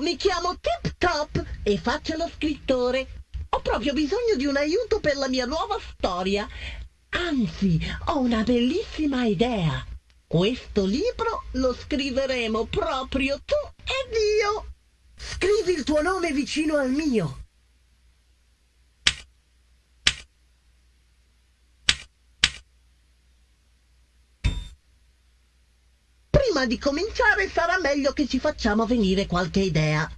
Mi chiamo Tip Top e faccio lo scrittore. Ho proprio bisogno di un aiuto per la mia nuova storia. Anzi, ho una bellissima idea. Questo libro lo scriveremo proprio tu ed io. Scrivi il tuo nome vicino al mio. Prima di cominciare sarà meglio che ci facciamo venire qualche idea.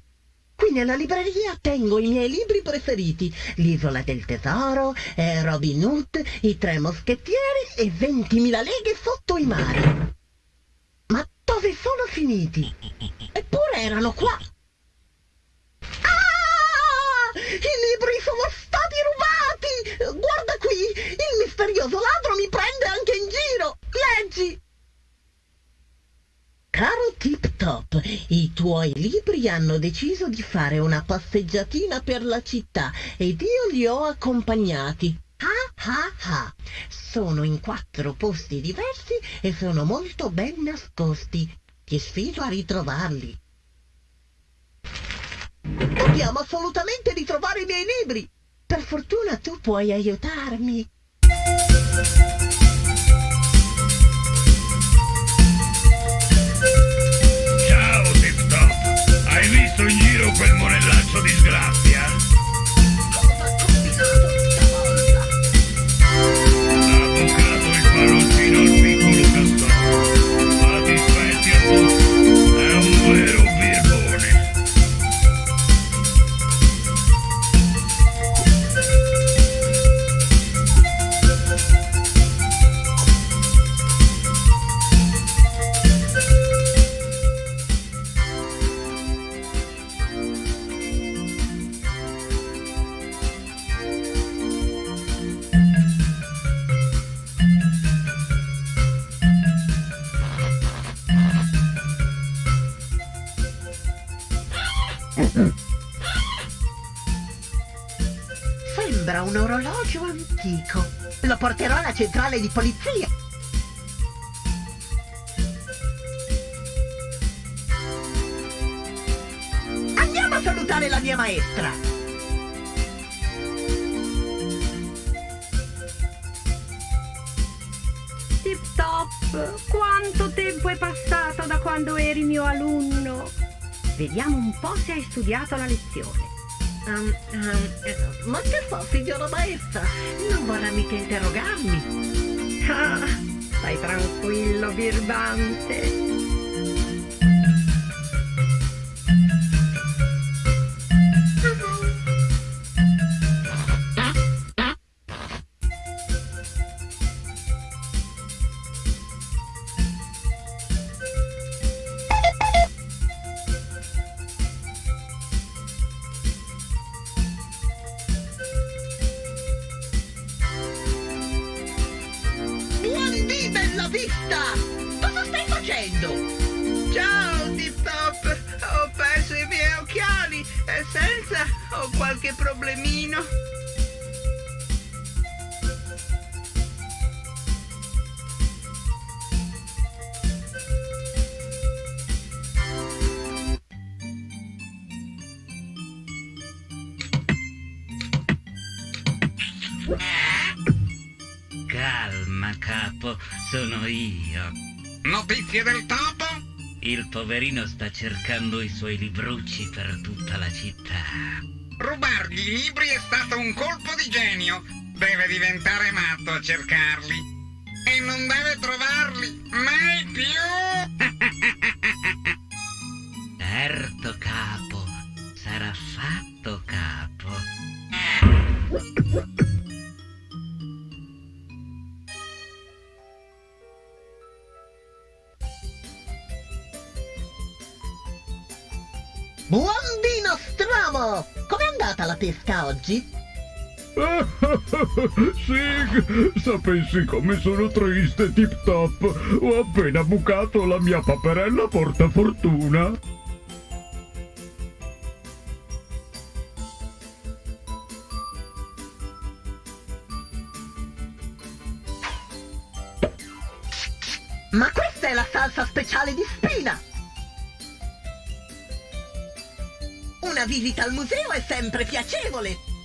Qui nella libreria tengo i miei libri preferiti, L'isola del tesoro, eh, Robin Hood, I tre moschettieri e 20.000 leghe sotto i mari. Ma dove sono finiti? Eppure erano qua. Ah! I libri sono stati rubati! Guarda qui, il misterioso ladro mi prende anche in giro. Leggi! Caro Tip Top, i tuoi libri hanno deciso di fare una passeggiatina per la città ed io li ho accompagnati. Ah ah ah! Sono in quattro posti diversi e sono molto ben nascosti. Ti sfido a ritrovarli. Dobbiamo assolutamente ritrovare i miei libri. Per fortuna tu puoi aiutarmi. Quel monellaccio disgrazia? Cosa Sembra un orologio antico. Lo porterò alla centrale di polizia. Andiamo a salutare la mia maestra. Tip Top, quanto tempo è passato da quando eri mio alunno? Vediamo un po' se hai studiato la lezione. Um, um, ma che fa, signora maestra? Non vorrà mica interrogarmi. Ah, stai tranquillo, birbante. Poverino sta cercando i suoi librucci per tutta la città. Rubargli i libri è stato un colpo di genio. Deve diventare matto a cercarli. E non deve trovarli mai più. Certo, capo, sarà fatto, capo. Andata la pesca oggi? Sig, sapessi come sono triste, Tip Top. Ho appena bucato la mia paperella portafortuna. Visita al museo è sempre piacevole.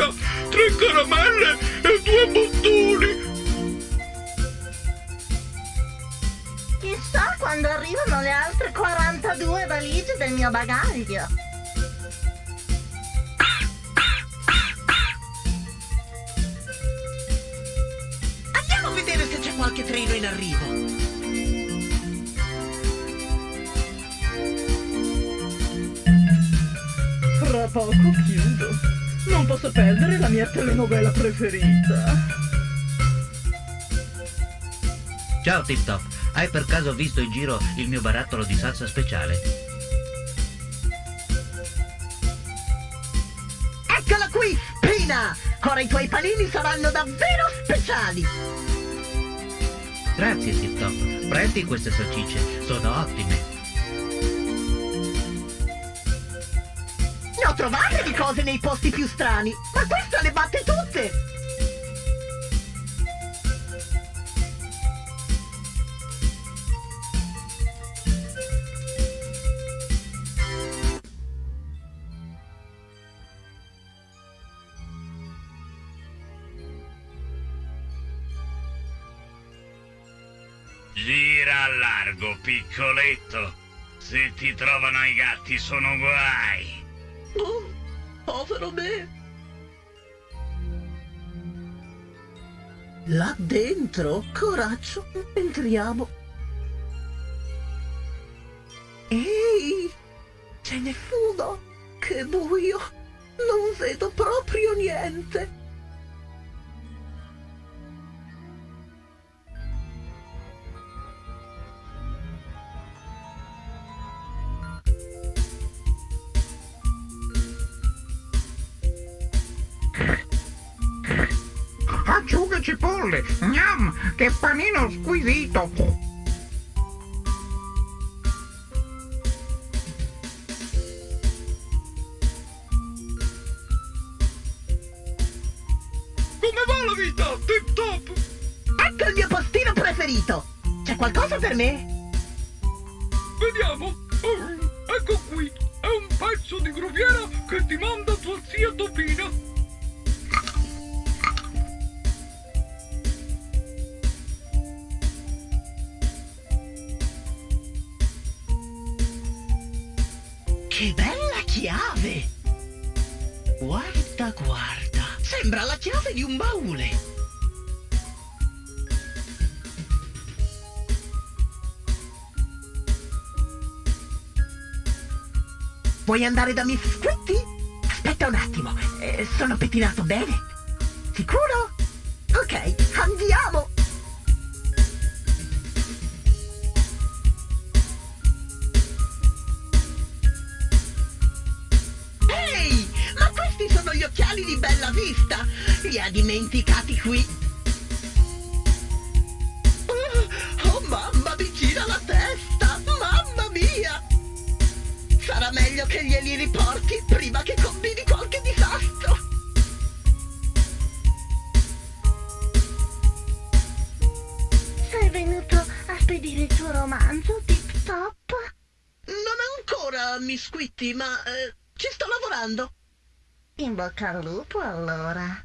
Mancia tre caramelle e due bottoni. Chissà quando arrivano le altre 42 valigie del mio bagaglio. Ciao Tip Top, hai per caso visto in giro il mio barattolo di salsa speciale? Eccola qui, Pina! Ora i tuoi panini saranno davvero speciali! Grazie Tip Top, prendi queste salsicce, sono ottime. Ne ho trovate di cose nei posti più strani, ma questa le batte tutte! Piccoletto. Se ti trovano i gatti sono guai. Oh, povero me! Là dentro, coraggio, entriamo. Ehi, ce n'è fumo, che buio, non vedo proprio niente. Che panino squisito! Come va la vita, Tip Top? Ecco il mio postino preferito. C'è qualcosa per me? Vediamo. Oh, ecco qui. È un pezzo di gruviera che ti manda tua zia Topina. Guarda, guarda. Sembra la chiave di un baule. Vuoi andare da Miss Squitty? Aspetta un attimo, eh, sono pettinato bene. Sicuro? Dimenticati qui! Oh, oh, mamma, mi gira la testa! Mamma mia! Sarà meglio che glieli riporti prima che combini qualche disastro! Sei venuto a spedire il tuo romanzo, Tip Top? Non ancora, Miss Squitty, ma eh, ci sto lavorando. In bocca al lupo allora.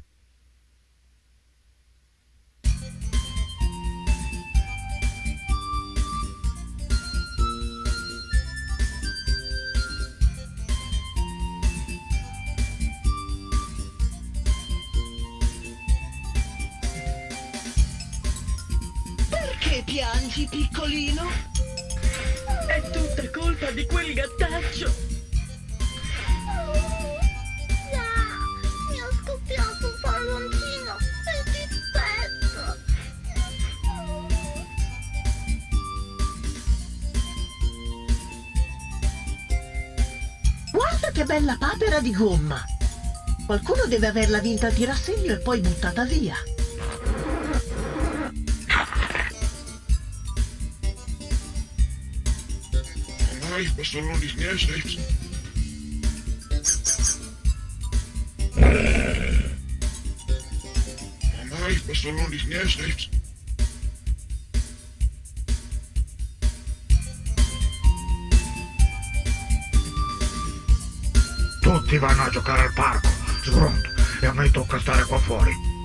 Deve averla vinta a tirassegno e poi buttata via. Ormai questo non li sniesce. Ormai questo non li sniesce. Tutti vanno a giocare al parco, sgronto, a me tocca stare qua fuori.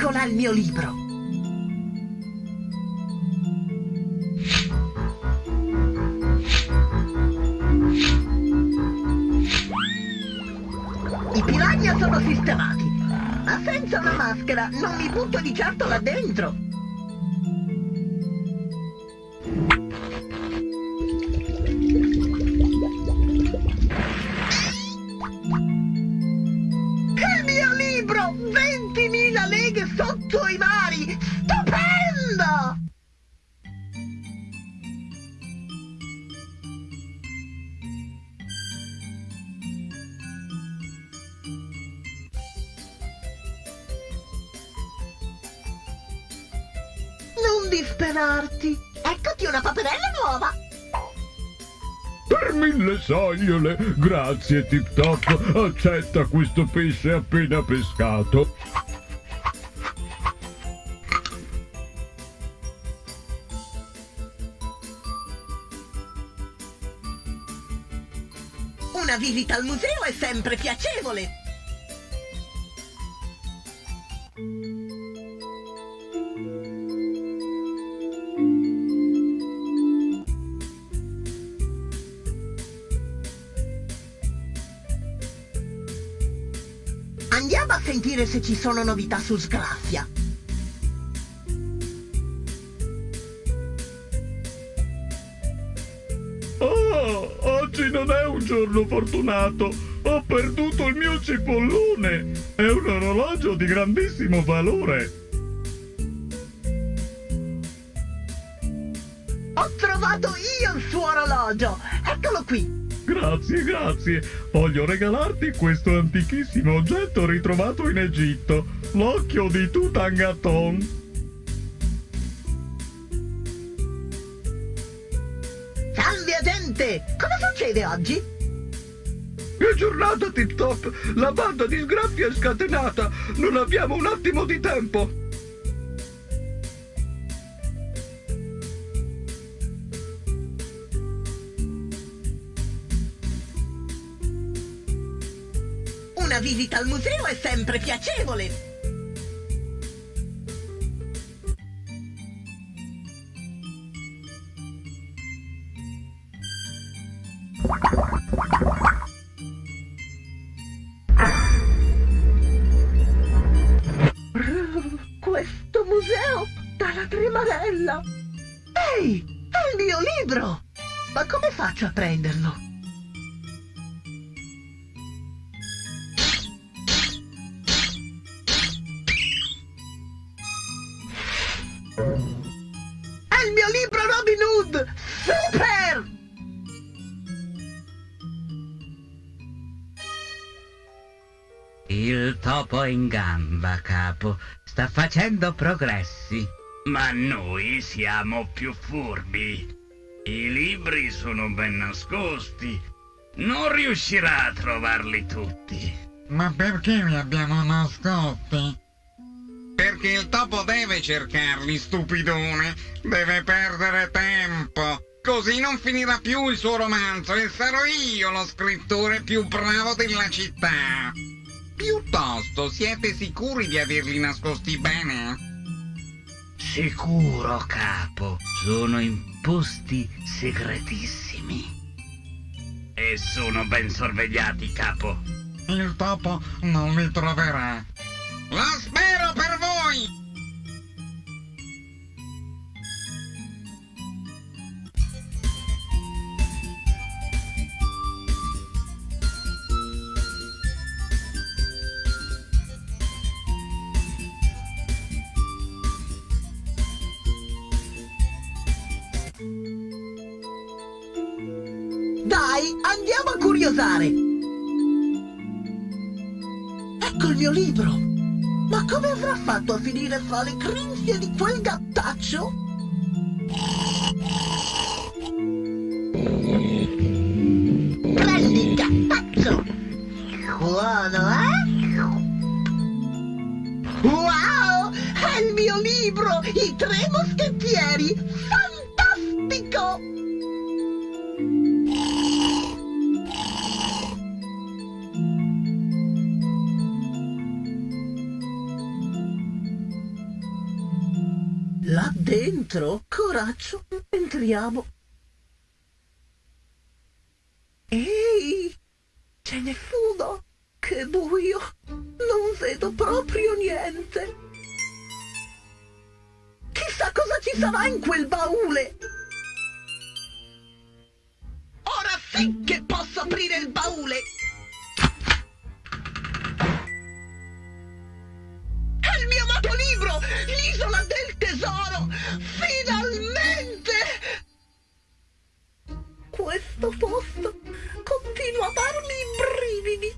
Eccola il mio libro. I piranha sono sistemati, ma senza una maschera non mi butto di certo là dentro. Sogliole, grazie Tip Top. Accetta questo pesce appena pescato. Una visita al museo è sempre piacevole! Se ci sono novità su Sgraffia. Oh, oggi non è un giorno fortunato. Ho perduto il mio cipollone. È un orologio di grandissimo valore. Ho trovato io il suo orologio! Eccolo qui! Grazie, grazie. Voglio regalarti questo antichissimo oggetto ritrovato in Egitto. L'occhio di Tutankhaton. Salve gente! Cosa succede oggi? Che giornata, Tip Top! La banda di sgraffia è scatenata! Non abbiamo un attimo di tempo! Una visita al museo è sempre piacevole! Questo museo dalla tremarella! Ehi, è il mio libro! Ma come faccio a prenderlo? Gamba, capo. Sta facendo progressi. Ma noi siamo più furbi. I libri sono ben nascosti. Non riuscirà a trovarli tutti. Ma perché li abbiamo nascosti? Perché il topo deve cercarli, stupidone. Deve perdere tempo. Così non finirà più il suo romanzo e sarò io lo scrittore più bravo della città. Piuttosto, siete sicuri di averli nascosti bene? Sicuro, capo. Sono in posti segretissimi. E sono ben sorvegliati, capo. Il topo non li troverà. Lo spero per voi! Curiosare! Ecco il mio libro! Ma come avrà fatto a finire fra le grinfie di quel gattaccio? Entriamo. Ehi, n'è fumo. Che buio. Non vedo proprio niente. Chissà cosa ci sarà in quel baule. Ora sì che posso aprire il baule. È il mio amato libro, l'isola del tesoro! Finalmente! Questo posto continua a darmi i brividi.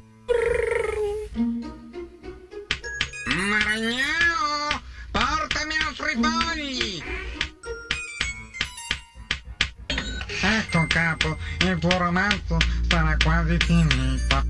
Maragnao! Portami altri fogli! Ecco, capo, il tuo romanzo sarà quasi finito.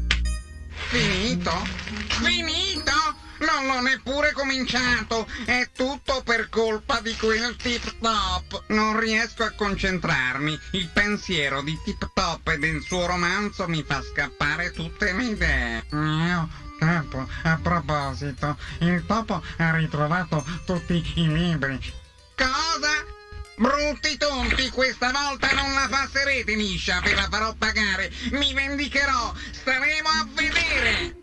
Finito? Finito? Non l'ho neppure cominciato! È tutto per colpa di quel tip top! Non riesco a concentrarmi. Il pensiero di tip top e del suo romanzo mi fa scappare tutte le idee. Mio capo, a proposito, il topo ha ritrovato tutti i libri. Cosa? Brutti tonti, questa volta non la passerete liscia, ve la farò pagare. Mi vendicherò, staremo a vedere.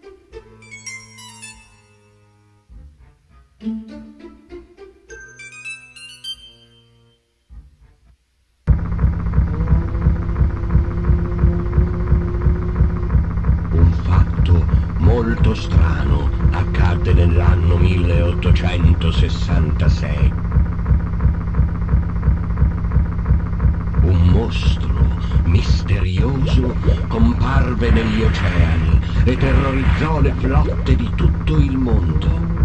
Un fatto molto strano accadde nell'anno 1866. Un mostro misterioso comparve negli oceani e terrorizzò le flotte di tutto il mondo.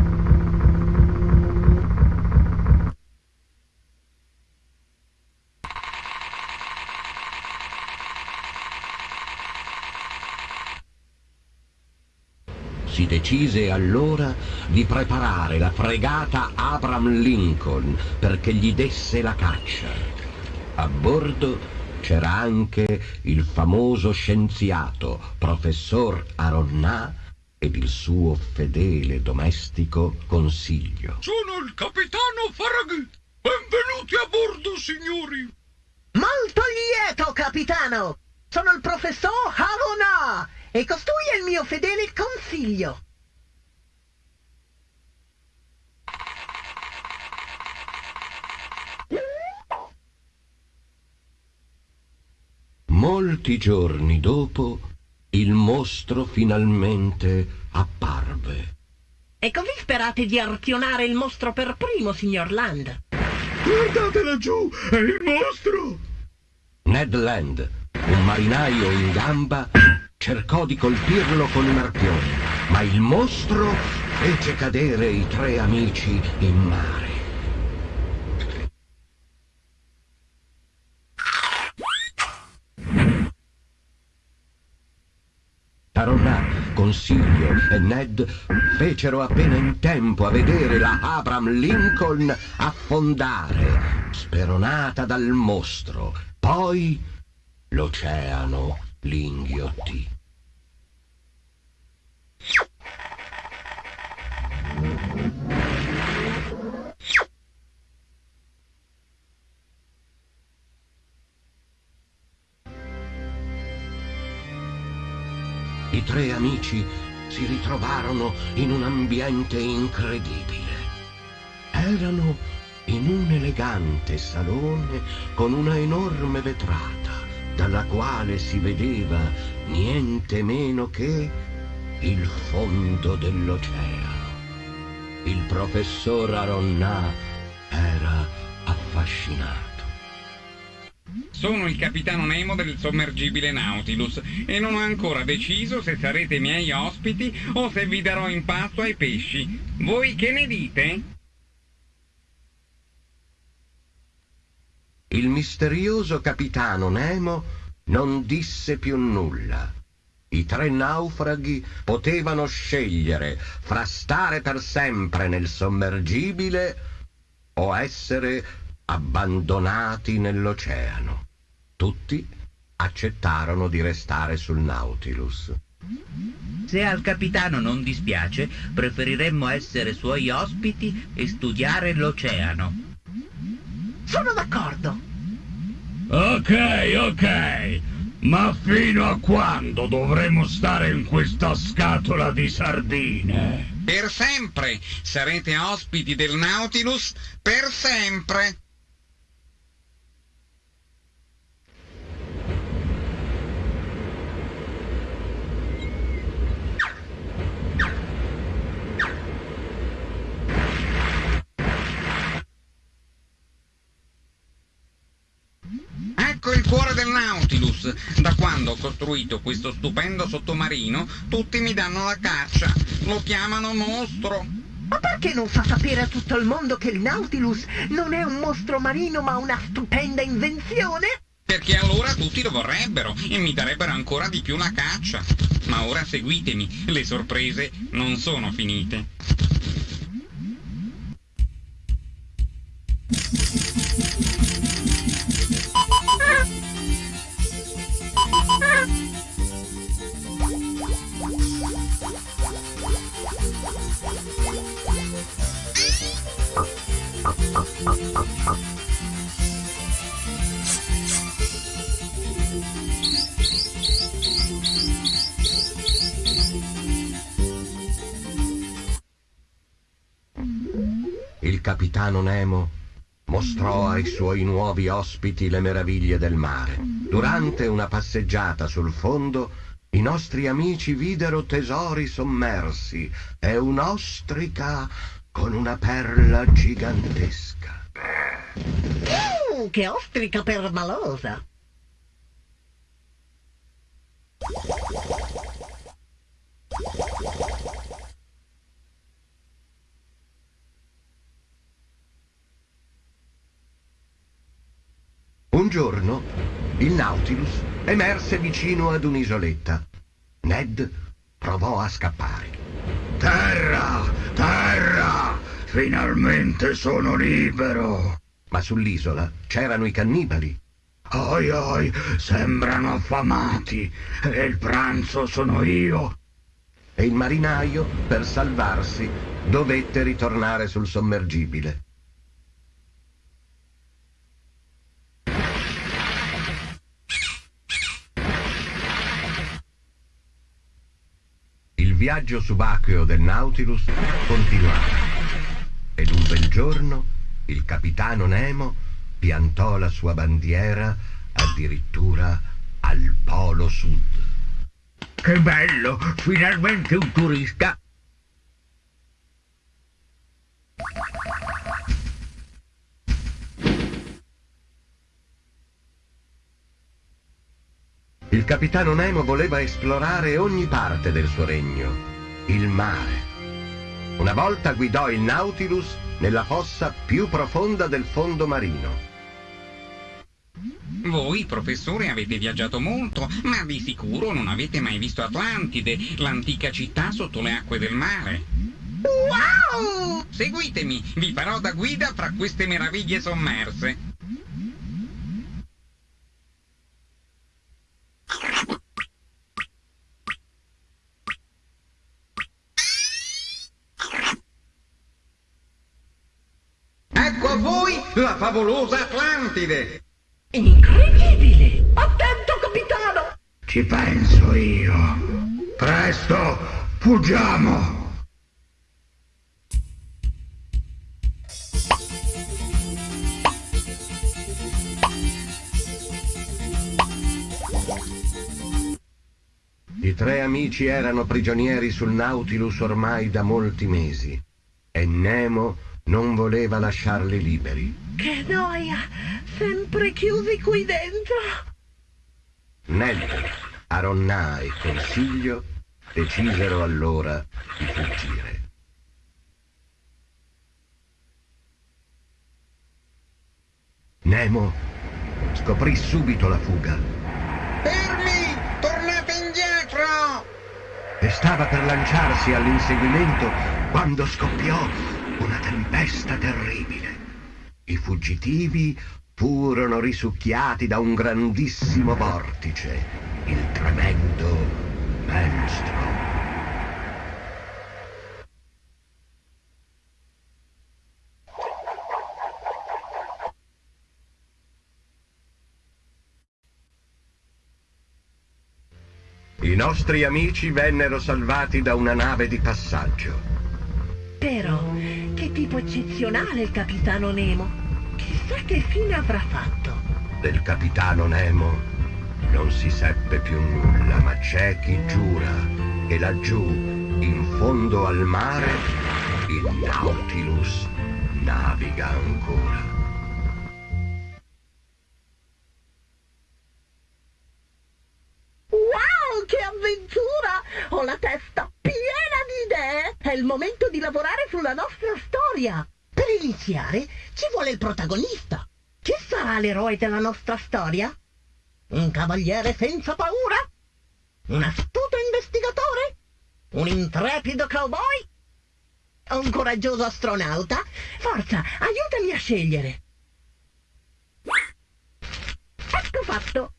Decise allora di preparare la fregata Abraham Lincoln perché gli desse la caccia. A bordo c'era anche il famoso scienziato, professor Aronnà, ed il suo fedele domestico Consiglio. Sono il capitano Farragut. Benvenuti a bordo, signori. Molto lieto, capitano! Sono il professor Harona e costui è il mio fedele consiglio. Molti giorni dopo, il mostro finalmente apparve. E così sperate di arpionare il mostro per primo, signor Land? Guardate laggiù, è il mostro! Ned Land, un marinaio in gamba, cercò di colpirlo con un arpione, ma il mostro fece cadere i tre amici in mare. Taronnà, Consiglio e Ned fecero appena in tempo a vedere la Abraham Lincoln affondare, speronata dal mostro. Poi l'oceano li inghiottì. I tre amici si ritrovarono in un ambiente incredibile. Erano in un elegante salone con una enorme vetrata dalla quale si vedeva niente meno che il fondo dell'oceano. Il professor Aronnà era affascinato. Sono il capitano Nemo del sommergibile Nautilus e non ho ancora deciso se sarete miei ospiti o se vi darò in pasto ai pesci. Voi che ne dite? Il misterioso capitano Nemo non disse più nulla. I tre naufraghi potevano scegliere fra stare per sempre nel sommergibile o essere abbandonati nell'oceano. Tutti accettarono di restare sul Nautilus. Se al capitano non dispiace, preferiremmo essere suoi ospiti e studiare l'oceano. Sono d'accordo. Ok, ok. Ma fino a quando dovremo stare in questa scatola di sardine? Per sempre sarete ospiti del Nautilus per sempre. Ecco il cuore del Nautilus. Da quando ho costruito questo stupendo sottomarino, tutti mi danno la caccia. Lo chiamano mostro. Ma perché non fa sapere a tutto il mondo che il Nautilus non è un mostro marino ma una stupenda invenzione? Perché allora tutti lo vorrebbero e mi darebbero ancora di più la caccia. Ma ora seguitemi, le sorprese non sono finite. Il capitano Nemo mostrò ai suoi nuovi ospiti le meraviglie del mare. Durante una passeggiata sul fondo, i nostri amici videro tesori sommersi e un'ostrica con una perla gigantesca. Mm, che ostrica permalosa! Un giorno il Nautilus emerse vicino ad un'isoletta. Ned provò a scappare. Terra! Terra! Finalmente sono libero! Ma sull'isola c'erano i cannibali. Oi oi, sembrano affamati e il pranzo sono io. E il marinaio, per salvarsi, dovette ritornare sul sommergibile. Viaggio subacqueo del Nautilus continuava. Ed un bel giorno il capitano Nemo piantò la sua bandiera addirittura al polo sud. Che bello! Finalmente un turista! Il capitano Nemo voleva esplorare ogni parte del suo regno, il mare. Una volta guidò il Nautilus nella fossa più profonda del fondo marino. Voi, professore, avete viaggiato molto, ma di sicuro non avete mai visto Atlantide, l'antica città sotto le acque del mare. Wow! Seguitemi, vi farò da guida fra queste meraviglie sommerse. Ecco a voi la favolosa Atlantide! Incredibile! Attento, capitano! Ci penso io. Presto, fuggiamo! I tre amici erano prigionieri sul Nautilus ormai da molti mesi e Nemo non voleva lasciarli liberi. Che noia! Sempre chiusi qui dentro! Ned, Aronnà e Consiglio decisero allora di fuggire. Nemo scoprì subito la fuga Fermi! Tornate indietro! E stava per lanciarsi all'inseguimento quando scoppiò una tempesta terribile. I fuggitivi furono risucchiati da un grandissimo vortice, il tremendo Maelstrom. I nostri amici vennero salvati da una nave di passaggio. Però, che tipo eccezionale il capitano Nemo! Chissà che fine avrà fatto! Del capitano Nemo non si seppe più nulla, ma c'è chi giura che laggiù, in fondo al mare, il Nautilus naviga ancora. Che avventura! Ho la testa piena di idee! È il momento di lavorare sulla nostra storia! Per iniziare ci vuole il protagonista. Chi sarà l'eroe della nostra storia? Un cavaliere senza paura? Un astuto investigatore? Un intrepido cowboy? Un coraggioso astronauta? Forza, aiutami a scegliere! Ecco fatto!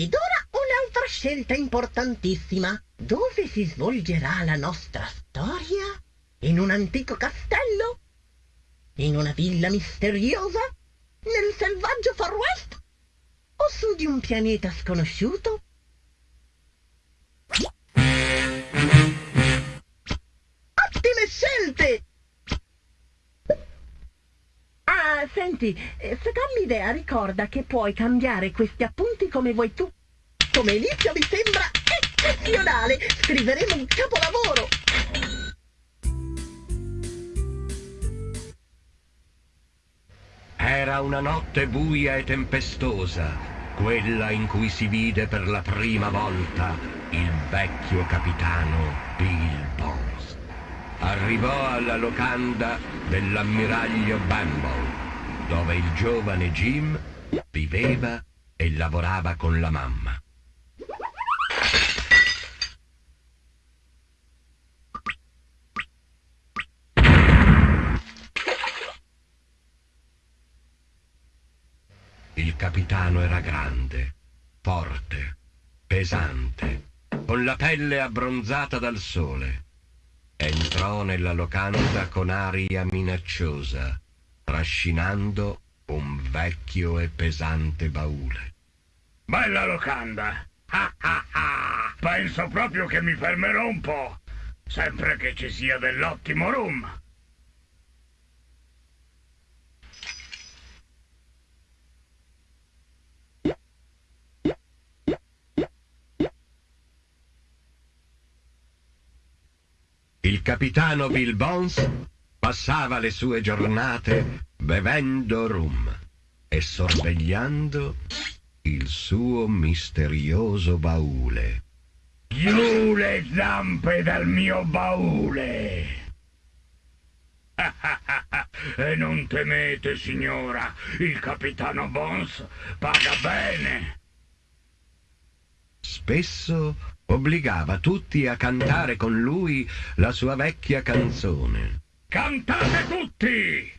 Ed ora un'altra scelta importantissima. Dove si svolgerà la nostra storia? In un antico castello? In una villa misteriosa? Nel selvaggio Far West? O su di un pianeta sconosciuto? Senti, eh, se dammi idea, ricorda che puoi cambiare questi appunti come vuoi tu. Come inizio mi sembra eccezionale! Scriveremo un capolavoro! Era una notte buia e tempestosa, quella in cui si vide per la prima volta il vecchio capitano Bill Bones. Arrivò alla locanda dell'ammiraglio Bumble, dove il giovane Jim viveva e lavorava con la mamma. Il capitano era grande, forte, pesante, con la pelle abbronzata dal sole. Entrò nella locanda con aria minacciosa, trascinando un vecchio e pesante baule. Bella locanda! Ah ah ah! penso proprio che mi fermerò un po'. Sempre che ci sia dell'ottimo rum. Il capitano Bill Bones passava le sue giornate bevendo rum e sorvegliando il suo misterioso baule. Giù le zampe dal mio baule! e non temete, signora, il capitano Bones paga bene. Spesso obbligava tutti a cantare con lui la sua vecchia canzone. Cantate tutti!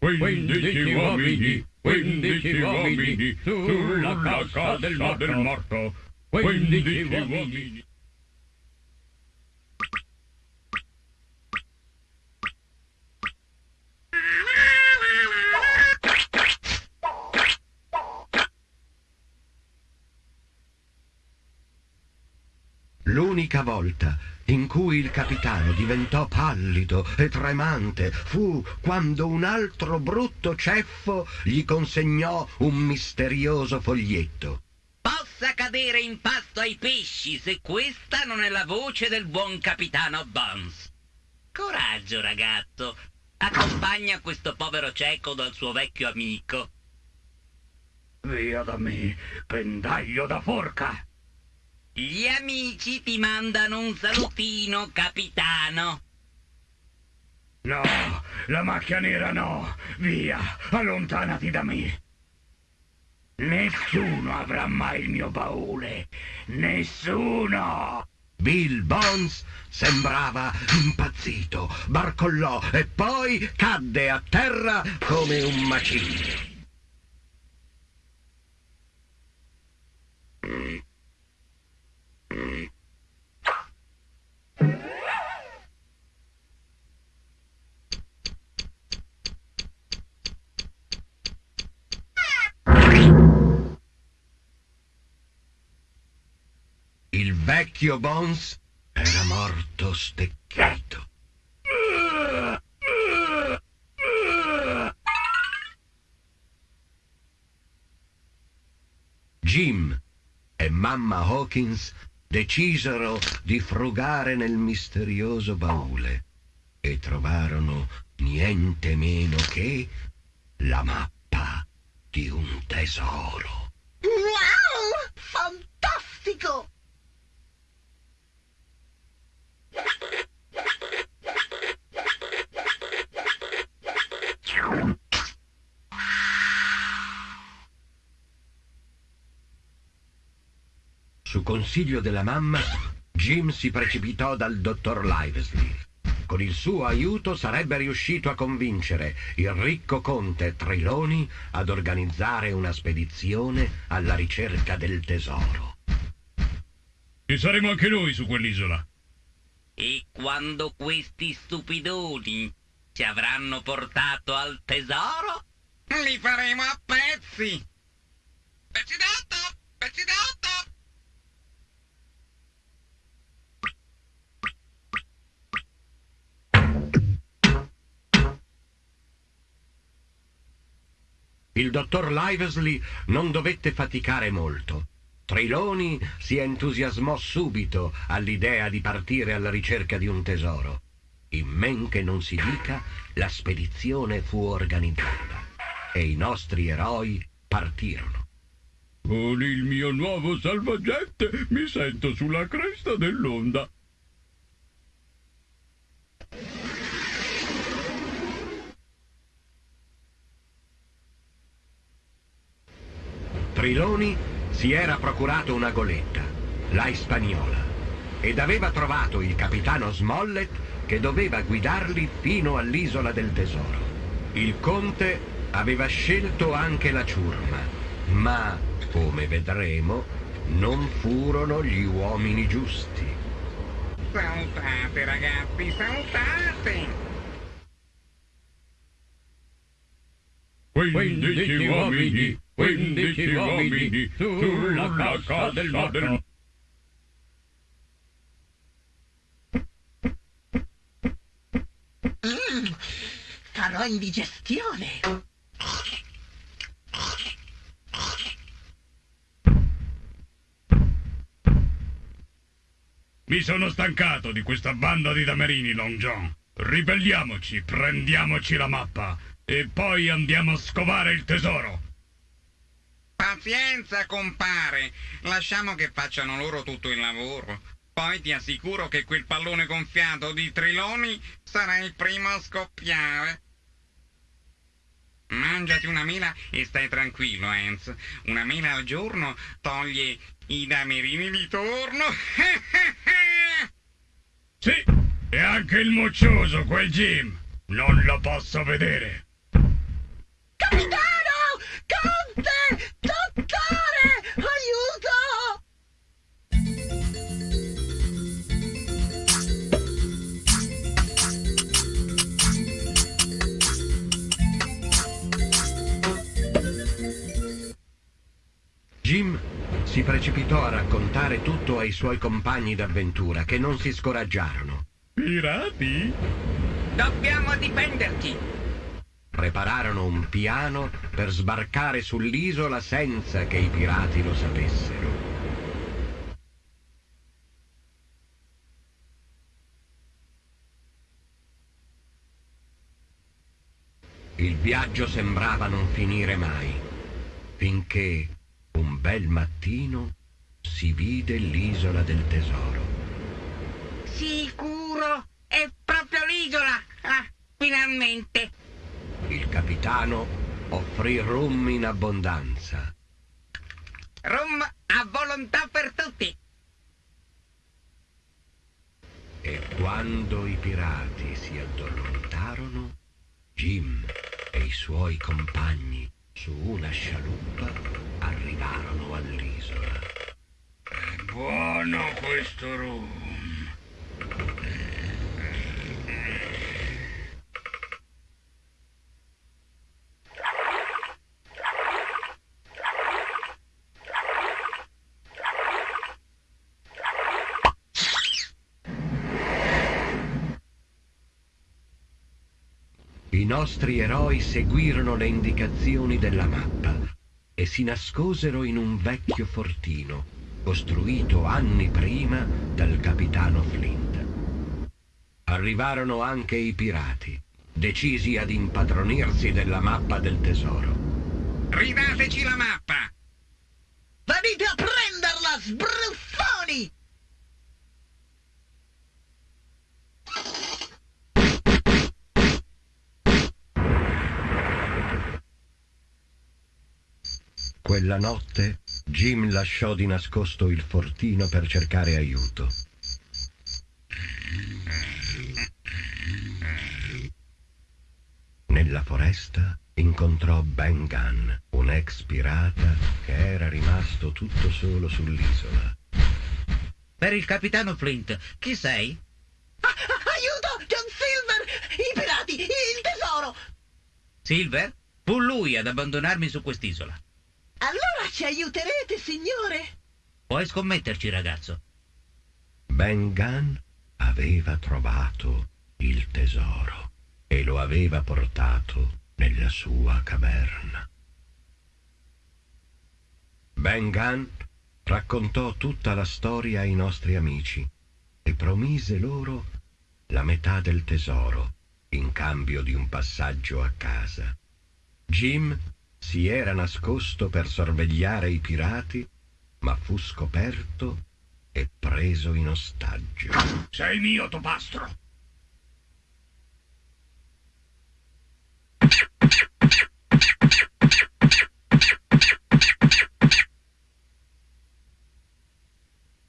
Quindici uomini, quindici uomini, sulla cassa del morto. Quindici uomini. L'unica volta in cui il capitano diventò pallido e tremante fu quando un altro brutto ceffo gli consegnò un misterioso foglietto. Possa cadere in pasto ai pesci se questa non è la voce del buon capitano Bones. Coraggio, ragazzo. Accompagna questo povero cieco dal suo vecchio amico. Via da me, pendaglio da forca! Gli amici ti mandano un salutino, capitano. No, la macchia nera no! Via, allontanati da me! Nessuno avrà mai il mio baule! Nessuno! Bill Bones sembrava impazzito, barcollò e poi cadde a terra come un macigno. Il vecchio Bones era morto stecchito. Jim e mamma Hawkins decisero di frugare nel misterioso baule e trovarono niente meno che la mappa di un tesoro. Wow! Fantastico! Su consiglio della mamma, Jim si precipitò dal dottor Livesey. Con il suo aiuto sarebbe riuscito a convincere il ricco conte Triloni ad organizzare una spedizione alla ricerca del tesoro. Ci saremo anche noi su quell'isola. E quando questi stupidoni ci avranno portato al tesoro? Li faremo a pezzi! Pezzi d'otto! Pezzi d'otto! Il dottor Livesey non dovette faticare molto. Triloni si entusiasmò subito all'idea di partire alla ricerca di un tesoro. In men che non si dica, la spedizione fu organizzata e i nostri eroi partirono. Con il mio nuovo salvagente mi sento sulla cresta dell'onda. Triloni si era procurato una goletta, la Hispaniola, ed aveva trovato il capitano Smollett che doveva guidarli fino all'isola del tesoro. Il conte aveva scelto anche la ciurma, ma, come vedremo, non furono gli uomini giusti. Saltate ragazzi, saltate! 15 uomini, 15 uomini sulla cassa del morto. Mm, farò indigestione. Mi sono stancato di questa banda di damerini, Long John. Ribelliamoci, prendiamoci la mappa e poi andiamo a scovare il tesoro. Pazienza, compare. Lasciamo che facciano loro tutto il lavoro. Poi ti assicuro che quel pallone gonfiato di triloni sarà il primo a scoppiare. Mangiati una mela e stai tranquillo, Hans. Una mela al giorno toglie i damerini di torno. Sì, e anche il moccioso, quel Jim. Non lo posso vedere. Capitano! Conte! Dottore! Aiuto! Jim si precipitò a raccontare tutto ai suoi compagni d'avventura che non si scoraggiarono. Pirati? Dobbiamo difenderci. Prepararono un piano per sbarcare sull'isola senza che i pirati lo sapessero. Il viaggio sembrava non finire mai, finché un bel mattino si vide l'isola del tesoro. Sicuro? È proprio l'isola. Ah, finalmente. Il capitano offrì rum in abbondanza. Rum a volontà per tutti. E quando i pirati si addormentarono, Jim e i suoi compagni su una scialuppa arrivarono all'isola. È buono questo rum. Nostri eroi seguirono le indicazioni della mappa e si nascosero in un vecchio fortino costruito anni prima dal capitano Flint. Arrivarono anche i pirati, decisi ad impadronirsi della mappa del tesoro. Ridateci la mappa! Quella notte Jim lasciò di nascosto il fortino per cercare aiuto. Nella foresta incontrò Ben Gunn, un ex pirata che era rimasto tutto solo sull'isola. Per il capitano Flint, chi sei? Ah, ah, aiuto! John Silver! I pirati! Il tesoro! Silver? Fu lui ad abbandonarmi su quest'isola. Allora ci aiuterete, signore? Puoi scommetterci, ragazzo. Ben Gunn aveva trovato il tesoro e lo aveva portato nella sua caverna. Ben Gunn raccontò tutta la storia ai nostri amici e promise loro la metà del tesoro in cambio di un passaggio a casa. Jim si era nascosto per sorvegliare i pirati, ma fu scoperto e preso in ostaggio. Sei mio, Topastro.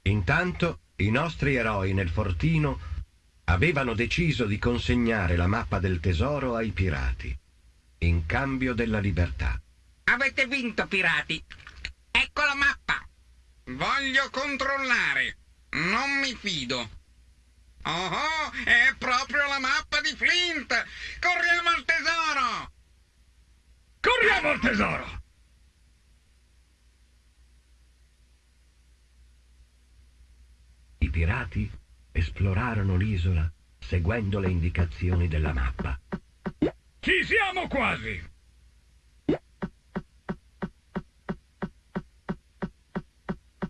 Intanto i nostri eroi nel fortino avevano deciso di consegnare la mappa del tesoro ai pirati, in cambio della libertà. Avete vinto, pirati. Ecco la mappa. Voglio controllare. Non mi fido. Oh, oh, è proprio la mappa di Flint. Corriamo al tesoro. Corriamo al tesoro! I pirati esplorarono l'isola seguendo le indicazioni della mappa. Ci siamo quasi!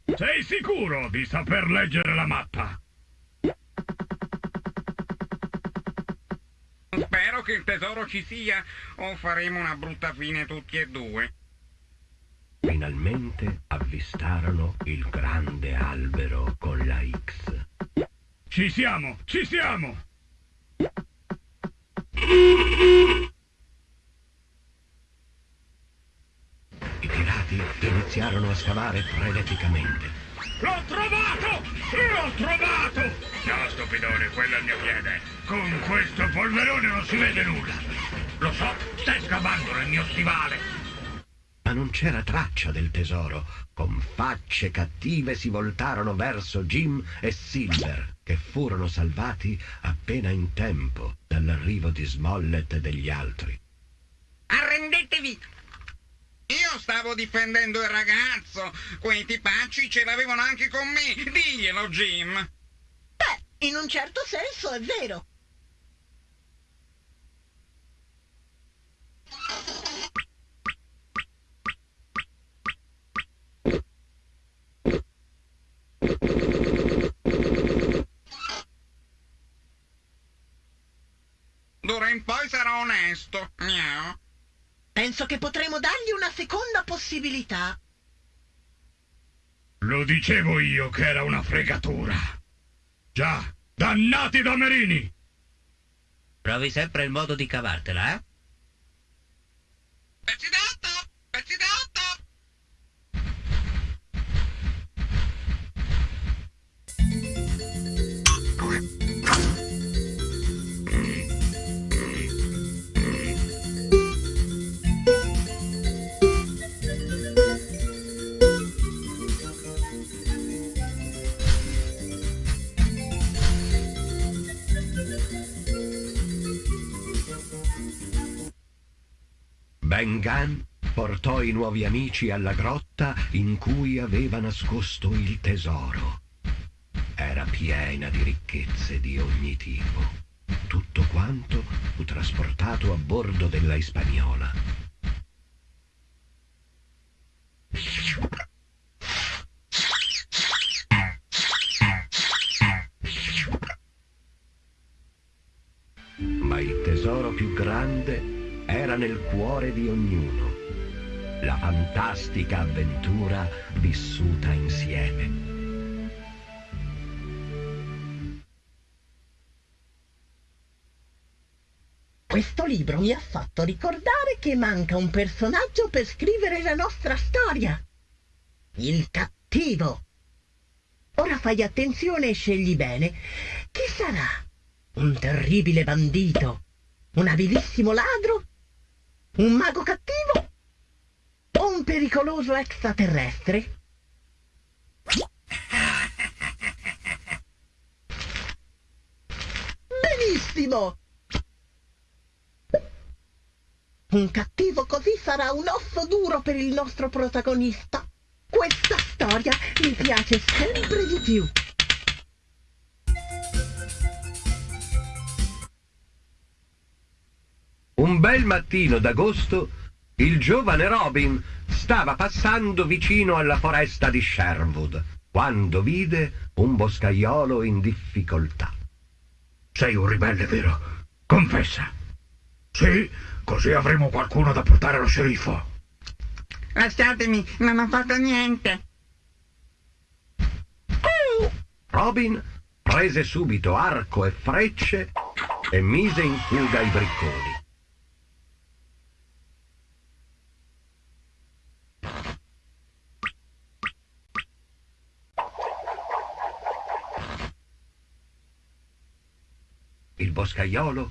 Sei sicuro di saper leggere la mappa? Spero che il tesoro ci sia o faremo una brutta fine tutti e due. Finalmente avvistarono il grande albero con la X. Ci siamo, ci siamo! I pirati iniziarono a scavare freneticamente. L'ho trovato! L'ho trovato! No, stupidone, quello è il mio piede. Con questo polverone non si vede nulla. Lo so, stai scavando nel mio stivale. Ma non c'era traccia del tesoro. Con facce cattive si voltarono verso Jim e Silver, che furono salvati appena in tempo dall'arrivo di Smollett e degli altri. Arrendetevi! Stavo difendendo il ragazzo. Quei tipacci ce l'avevano anche con me. Diglielo, Jim. Beh, in un certo senso è vero. D'ora in poi sarò onesto. Miau. Penso che potremo dargli una seconda possibilità. Lo dicevo io che era una fregatura. Già, dannati damerini! Provi sempre il modo di cavartela, eh? Pezzi d'otto! Pezzi d'otto! Ben Gunn portò i nuovi amici alla grotta in cui aveva nascosto il tesoro. Era piena di ricchezze di ogni tipo. Tutto quanto fu trasportato a bordo della Ispagnola. Ma il tesoro più grande era nel cuore di ognuno. La fantastica avventura vissuta insieme. Questo libro mi ha fatto ricordare che manca un personaggio per scrivere la nostra storia. Il cattivo. Ora fai attenzione e scegli bene. Chi sarà? Un terribile bandito? Un abilissimo ladro? Un mago cattivo? O un pericoloso extraterrestre? Benissimo! Un cattivo così sarà un osso duro per il nostro protagonista. Questa storia mi piace sempre di più. Un bel mattino d'agosto, il giovane Robin stava passando vicino alla foresta di Sherwood quando vide un boscaiolo in difficoltà. Sei un ribelle, vero? Confessa. Sì, così avremo qualcuno da portare allo sceriffo. Lasciatemi, non ho fatto niente. Robin prese subito arco e frecce e mise in fuga i bricconi. Il boscaiolo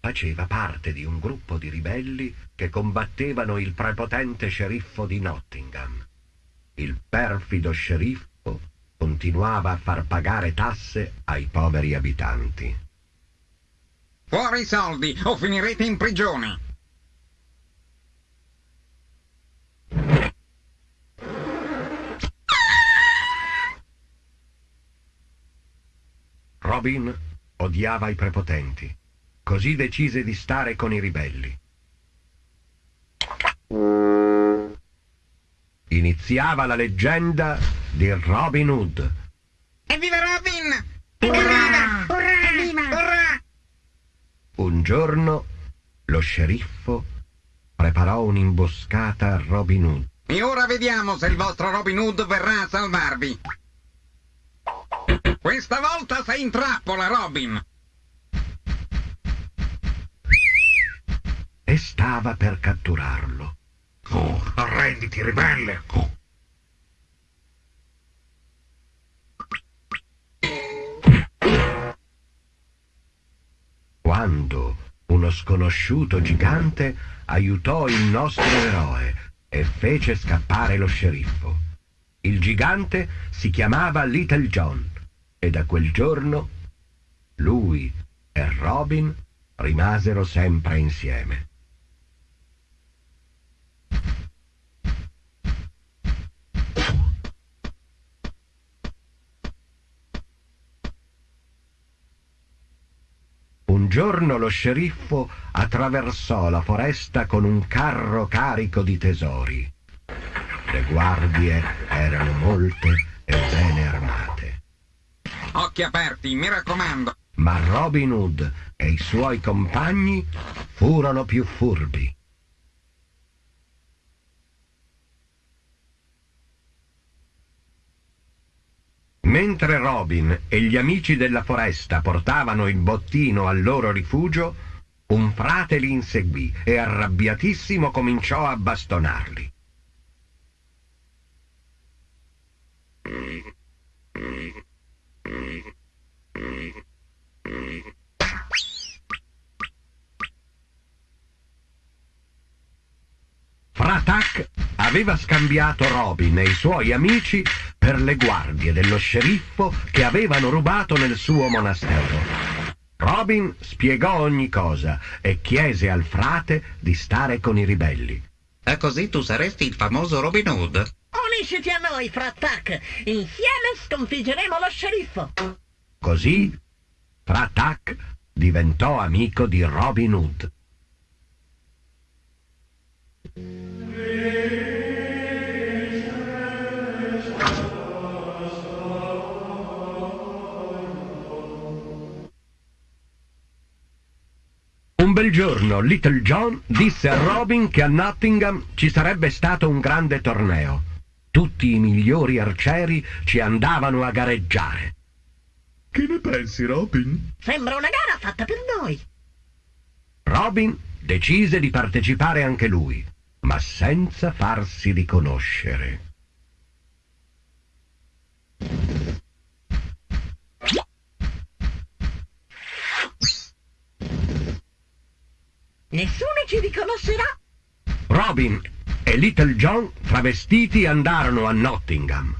faceva parte di un gruppo di ribelli che combattevano il prepotente sceriffo di Nottingham. Il perfido sceriffo continuava a far pagare tasse ai poveri abitanti. Fuori i soldi o finirete in prigione. Robin odiava i prepotenti. così decise di stare con i ribelli. Iniziava la leggenda di Robin Hood. Evviva Robin! Evviva! Evviva! Urrà! Un giorno lo sceriffo preparò un'imboscata a Robin Hood. E ora vediamo se il vostro Robin Hood verrà a salvarvi. Questa volta sei in trappola, Robin. e stava per catturarlo. Oh, arrenditi, ribelle! Oh. Quando uno sconosciuto gigante aiutò il nostro eroe e fece scappare lo sceriffo. Il gigante si chiamava Little John e da quel giorno lui e Robin rimasero sempre insieme. Un giorno lo sceriffo attraversò la foresta con un carro carico di tesori. Le guardie erano molte e bene armate. Occhi aperti, mi raccomando. Ma Robin Hood e i suoi compagni furono più furbi. Mentre Robin e gli amici della foresta portavano il bottino al loro rifugio, un frate li inseguì e arrabbiatissimo cominciò a bastonarli. Fratak aveva scambiato Robin e i suoi amici per le guardie dello sceriffo che avevano rubato nel suo monastero. Robin spiegò ogni cosa e chiese al frate di stare con i ribelli. E così tu saresti il famoso Robin Hood. Unisciti a noi, Frattac! Insieme sconfiggeremo lo sceriffo! Così Fratak diventò amico di Robin Hood. Un bel giorno Little John disse a Robin che a Nottingham ci sarebbe stato un grande torneo. Tutti i migliori arcieri ci andavano a gareggiare. Che ne pensi, Robin? Sembra una gara fatta per noi! Robin decise di partecipare anche lui, ma senza farsi riconoscere. Nessuno ci riconoscerà! Robin e Little John, travestiti, andarono a Nottingham.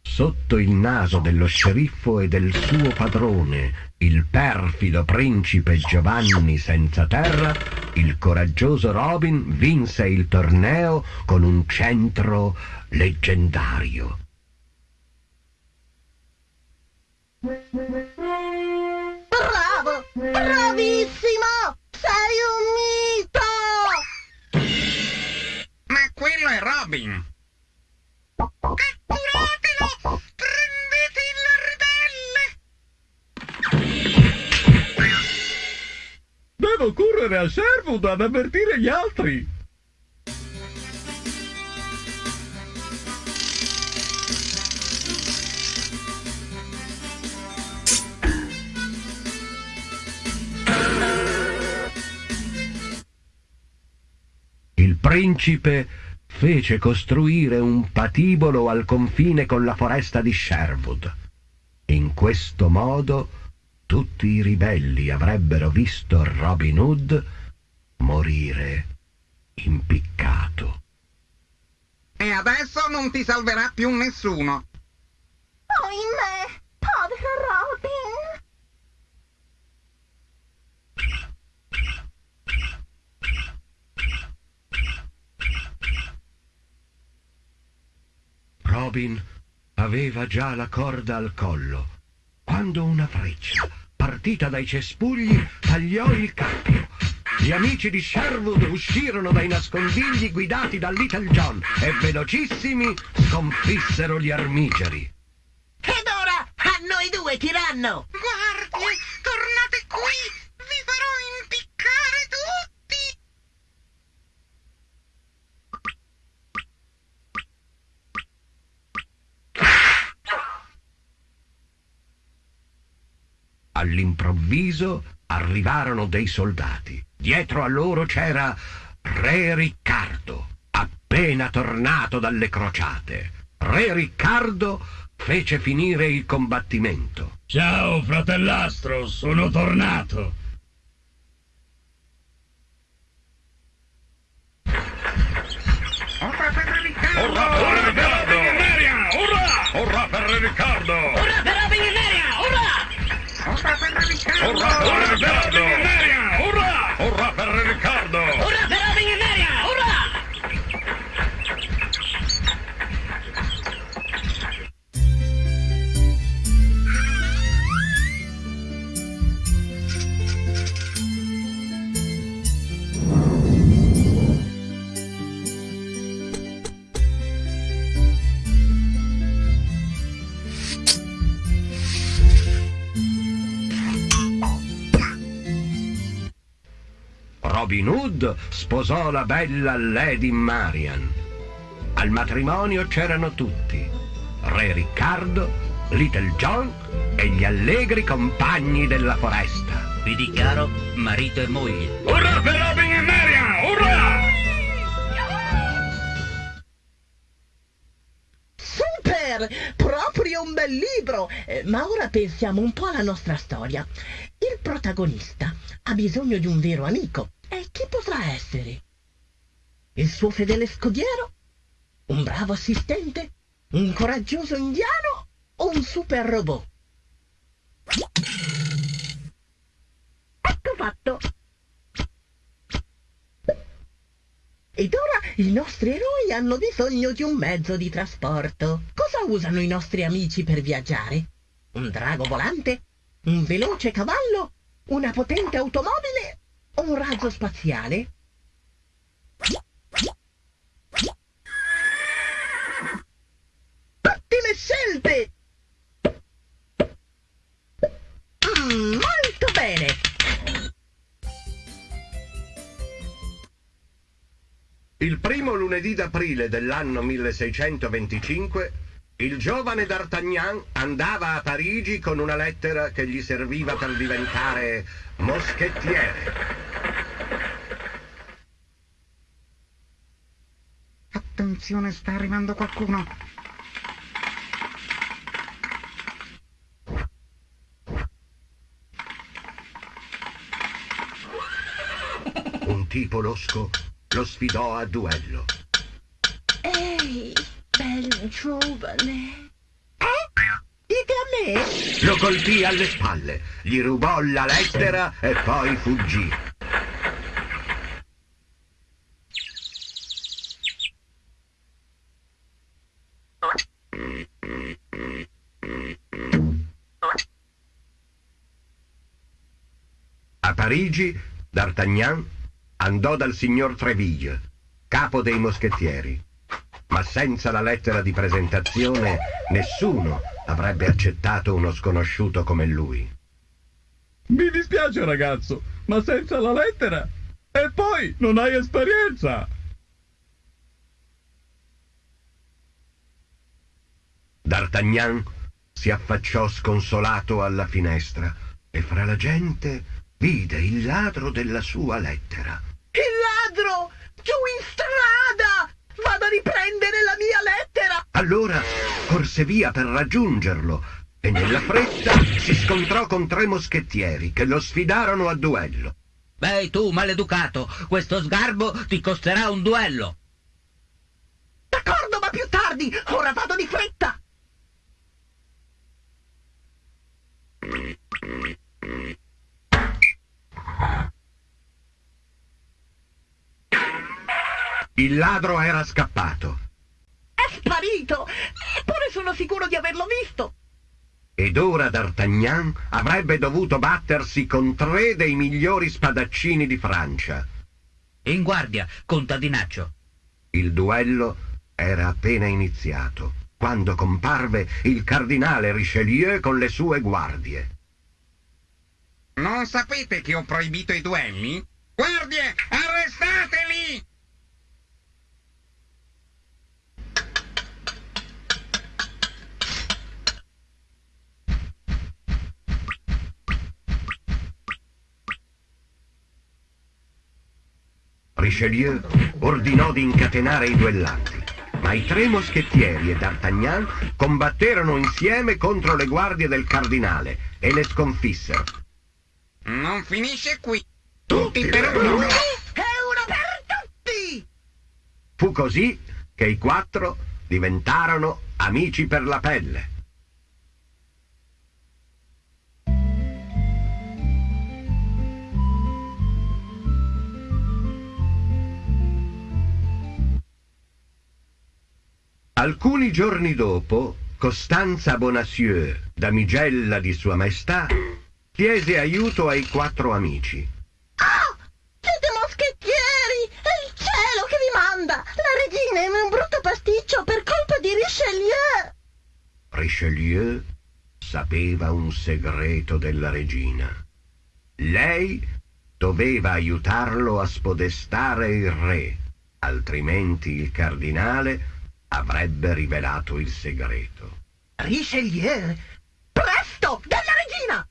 Sotto il naso dello sceriffo e del suo padrone, il perfido principe Giovanni senza terra, il coraggioso Robin vinse il torneo con un centro leggendario. Bravo! Bravissimo! Quello è Robin. Catturatelo! Prendete il ribelle! Devo correre a Sherwood ad avvertire gli altri. Il principe fece costruire un patibolo al confine con la foresta di Sherwood. In questo modo tutti i ribelli avrebbero visto Robin Hood morire impiccato. E adesso non ti salverà più nessuno. Ohimè! Povero Robin! Robin aveva già la corda al collo quando una freccia partita dai cespugli, tagliò il cappio. Gli amici di Sherwood uscirono dai nascondigli guidati da Little John e velocissimi sconfissero gli armigeri. Ed ora a noi due, tiranno! Guardie, tornate qui! Vi farò impiccare tutti! All'improvviso arrivarono dei soldati. Dietro a loro c'era Re Riccardo, appena tornato dalle crociate. Re Riccardo fece finire il combattimento. Ciao, fratellastro, sono tornato. Ora per Riccardo! Urrà per Riccardo! Urrà per Riccardo! Urrà! Ora per Riccardo! Urrà per Robin Hood sposò la bella Lady Marian. Al matrimonio c'erano tutti. Re Riccardo, Little John e gli allegri compagni della foresta. Vi dichiaro marito e moglie. Urrà per Robin e Marian! Urrà! Super! Proprio un bel libro! Eh, ma ora pensiamo un po' alla nostra storia. Il protagonista ha bisogno di un vero amico. E chi potrà essere? Il suo fedele scodiero? Un bravo assistente? Un coraggioso indiano? O un super robot? Ecco fatto! Ed ora i nostri eroi hanno bisogno di un mezzo di trasporto. Cosa usano i nostri amici per viaggiare? Un drago volante? Un veloce cavallo? Una potente automobile? Un razzo spaziale? Ottime scelte! Mm, molto bene! Il primo lunedì d'aprile dell'anno 1625, il giovane D'Artagnan andava a Parigi con una lettera che gli serviva per diventare moschettiere. Attenzione, sta arrivando qualcuno. Un tipo losco lo sfidò a duello. Giovane. Eh? Dite a me? Lo colpì alle spalle, gli rubò la lettera e poi fuggì. A Parigi, D'Artagnan andò dal signor Treville, capo dei moschettieri. Ma senza la lettera di presentazione nessuno avrebbe accettato uno sconosciuto come lui. Mi dispiace ragazzo, ma senza la lettera. E poi non hai esperienza. D'Artagnan si affacciò sconsolato alla finestra e fra la gente vide il ladro della sua lettera. Il ladro! Giù in strada! Vado a riprendere la mia lettera! Allora corse via per raggiungerlo e nella fretta si scontrò con tre moschettieri che lo sfidarono a duello. Beh, tu, maleducato, questo sgarbo ti costerà un duello. D'accordo, ma più tardi! Ora vado di fretta! Il ladro era scappato. È sparito! Eppure sono sicuro di averlo visto! Ed ora D'Artagnan avrebbe dovuto battersi con tre dei migliori spadaccini di Francia. In guardia, contadinaccio. Il duello era appena iniziato, quando comparve il cardinale Richelieu con le sue guardie. Non sapete che ho proibito i duelli? Guardie, arrestateli! Richelieu ordinò di incatenare i duellanti, ma i tre moschettieri e D'Artagnan combatterono insieme contro le guardie del cardinale e le sconfissero. Non finisce qui. Tutti per uno. È uno per tutti! Fu così che i quattro diventarono amici per la pelle. Alcuni giorni dopo, Costanza Bonacieux, damigella di Sua Maestà, chiese aiuto ai quattro amici. Oh! Siete moschettieri! È il cielo che vi manda! La regina è in un brutto pasticcio per colpa di Richelieu! Richelieu sapeva un segreto della regina. Lei doveva aiutarlo a spodestare il re, altrimenti il cardinale avrebbe rivelato il segreto. Richelieu! Presto! Della regina!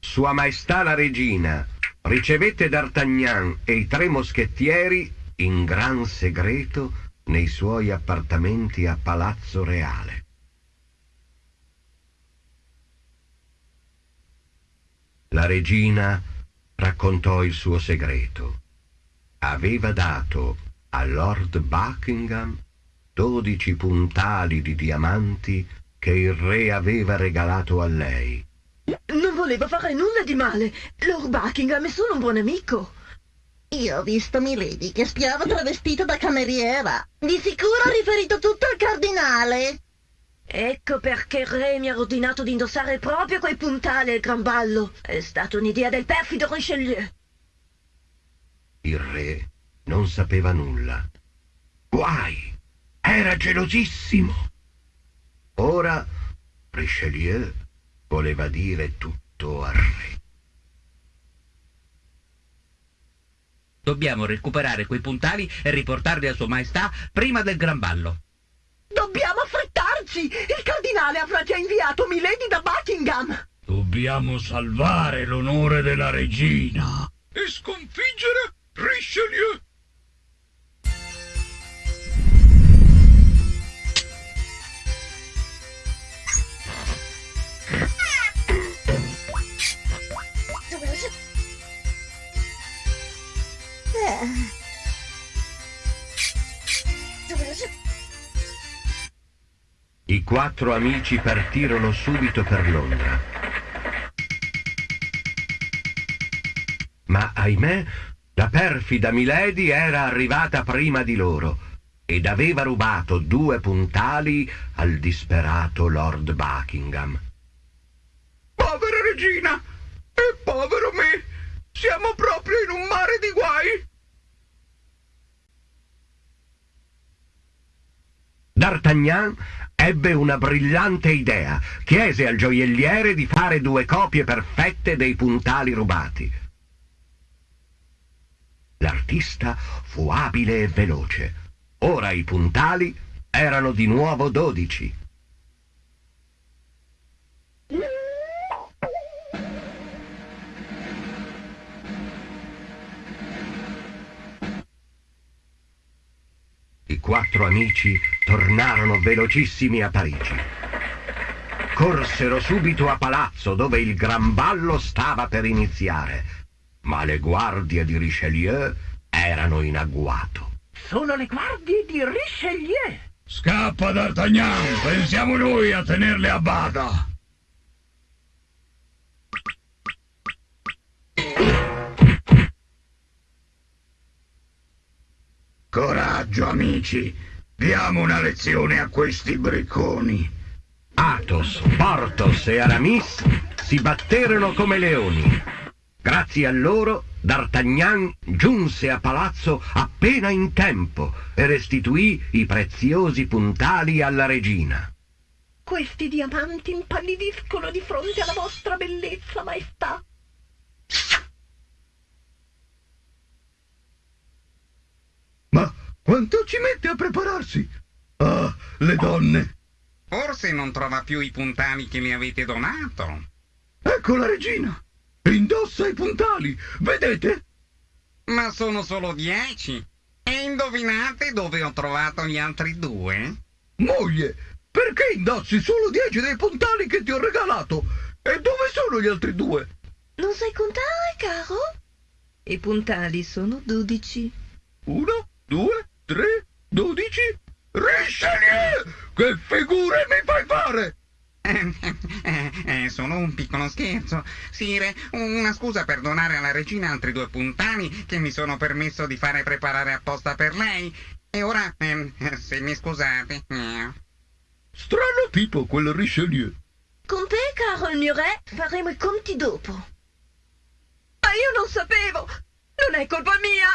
Sua Maestà la Regina ricevette D'Artagnan e i tre moschettieri in gran segreto nei suoi appartamenti a Palazzo Reale. La regina raccontò il suo segreto. Aveva dato a Lord Buckingham dodici puntali di diamanti che il re aveva regalato a lei. Non voleva fare nulla di male. Lord Buckingham è solo un buon amico. Io ho visto Milady che spiava travestita da cameriera. Di sicuro ha riferito tutto al cardinale. Ecco perché il re mi ha ordinato di indossare proprio quei puntali al gran ballo. È stata un'idea del perfido Richelieu. Il re non sapeva nulla. Guai! Era gelosissimo. Ora Richelieu voleva dire tutto al re. Dobbiamo recuperare quei puntali e riportarli a Sua Maestà prima del gran ballo. Dobbiamo affrettarci! Il cardinale avrà già inviato Milady da Buckingham! Dobbiamo salvare l'onore della regina. E sconfiggere Richelieu. I quattro amici partirono subito per Londra. Ma ahimè, la perfida Milady era arrivata prima di loro ed aveva rubato due puntali al disperato Lord Buckingham. Povera regina! E povero me! Siamo proprio in un mare di guai! D'Artagnan ebbe una brillante idea. Chiese al gioielliere di fare due copie perfette dei puntali rubati. L'artista fu abile e veloce. Ora i puntali erano di nuovo dodici. Quattro amici tornarono velocissimi a Parigi. Corsero subito a palazzo dove il gran ballo stava per iniziare, ma le guardie di Richelieu erano in agguato. Sono le guardie di Richelieu! Scappa D'Artagnan, pensiamo noi a tenerle a bada. Coraggio, amici. Diamo una lezione a questi bricconi. Athos, Porthos e Aramis si batterono come leoni. Grazie a loro, D'Artagnan giunse a palazzo appena in tempo e restituì i preziosi puntali alla regina. Questi diamanti impallidiscono di fronte alla vostra bellezza, maestà. Ma quanto ci mette a prepararsi? Ah, le donne. Forse non trova più i puntali che mi avete donato. Ecco la regina. Indossa i puntali, vedete? Ma sono solo dieci. E indovinate dove ho trovato gli altri due? Moglie, perché indossi solo dieci dei puntali che ti ho regalato? E dove sono gli altri due? Non sai contare, caro? I puntali sono dodici. Uno, due, tre, dodici. Richelieu! Che figure mi fai fare? Eh, eh, eh, solo un piccolo scherzo. Sire, una scusa per donare alla regina altri due puntali che mi sono permesso di fare preparare apposta per lei. E ora, ehm, se mi scusate. eh. Strano tipo quel Richelieu. Con te, caro il mio re, faremo i conti dopo. Ma io non sapevo! Non è colpa mia!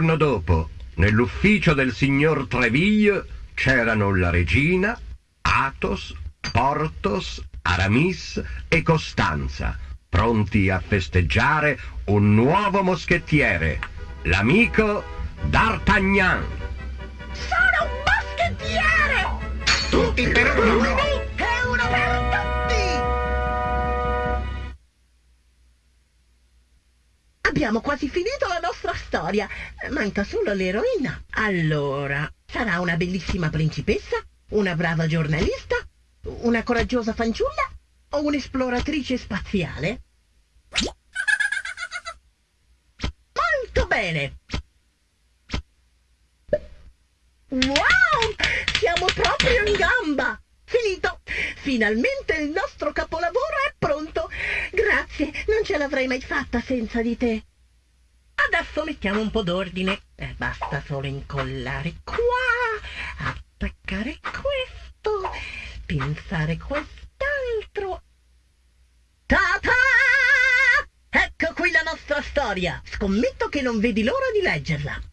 Giorno dopo, nell'ufficio del signor Treville c'erano la regina, Athos, Porthos, Aramis e Costanza, pronti a festeggiare un nuovo moschettiere, l'amico D'Artagnan. Sono un moschettiere! Tutti per uno! Abbiamo quasi finito la nostra storia. Manca solo l'eroina. Allora, sarà una bellissima principessa? Una brava giornalista? Una coraggiosa fanciulla? O un'esploratrice spaziale? Molto bene! Wow! Siamo proprio in gamba! Finito! Finalmente il nostro capolavoro è pronto! Grazie, non ce l'avrei mai fatta senza di te. Adesso mettiamo un po' d'ordine. Eh, basta solo incollare qua, attaccare questo, pinzare quest'altro. Ta-ta! Ecco qui la nostra storia. Scommetto che non vedi l'ora di leggerla.